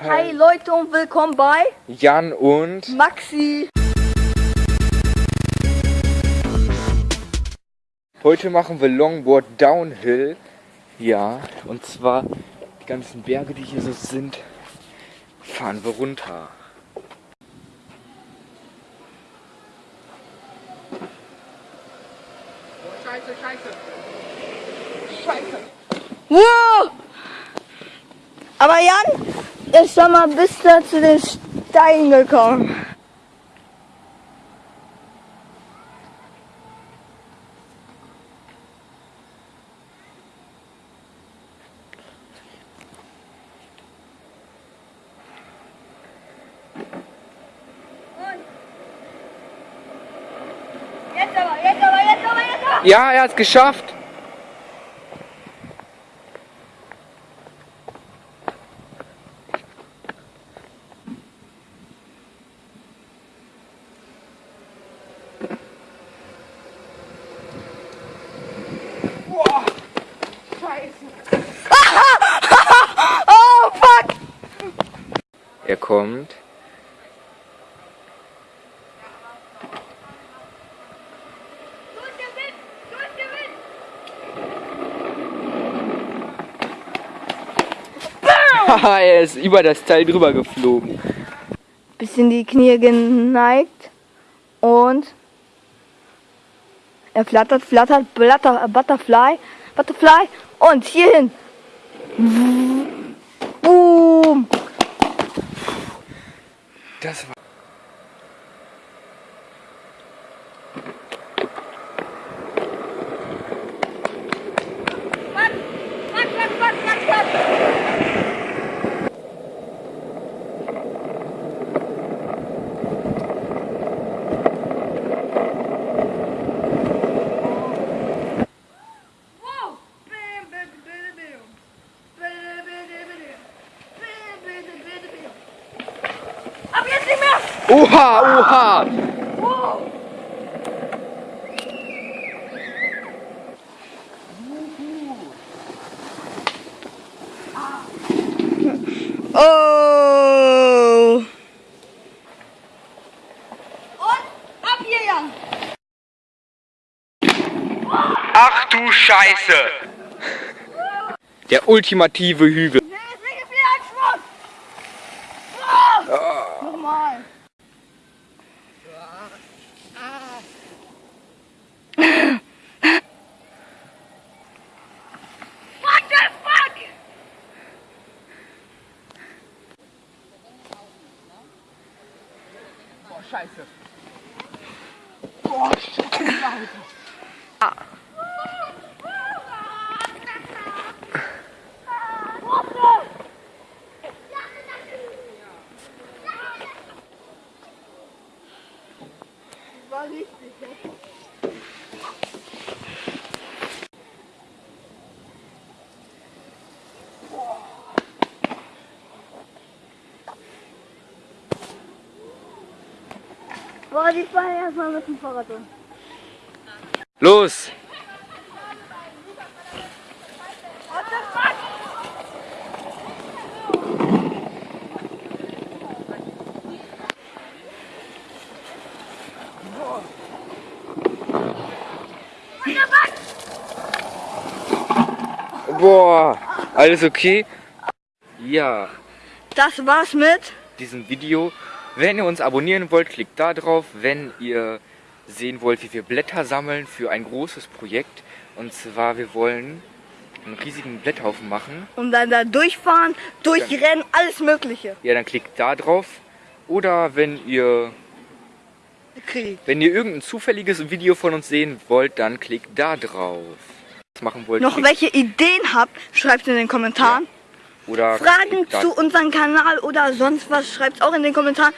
Hi Leute und willkommen bei Jan und Maxi. heute machen wir Longboard Downhill. Ja, und zwar die ganzen Berge, die hier so sind, fahren wir runter. Scheiße, scheiße. Wow! Aber Jan ist schon mal bis da zu den Steinen gekommen. Jetzt aber, jetzt aber, jetzt aber, jetzt aber! Ja, er hat es geschafft. Oh fuck! Er kommt. Haha, er ist über das Teil drüber geflogen. bisschen die Knie geneigt und er flattert, flattert, Butterfly, Butterfly und hierhin. Das war. Ab jetzt nicht mehr! Oha, oha! Oh! Und ab hier, Jan! Ach du Scheiße! Der ultimative Hügel. Boah, scheiße. War richtig, ne? Boah, die fahren erstmal mit dem Fahrrad um. Los! What the fuck? Boah! Alles okay? Ja, Das war's mit. diesem Video. Wenn ihr uns abonnieren wollt, klickt da drauf. Wenn ihr sehen wollt, wie wir Blätter sammeln für ein großes Projekt. Und zwar, wir wollen einen riesigen Blätterhaufen machen. Und dann da durchfahren, durchrennen, alles Mögliche. Ja, dann klickt da drauf. Oder wenn ihr, Krieg. wenn ihr irgendein zufälliges Video von uns sehen wollt, dann klickt da drauf. Was machen wollt, Noch klickt- welche Ideen habt, schreibt in den Kommentaren. Oder Fragen zu unserem Kanal oder sonst was, schreibt auch in den Kommentaren.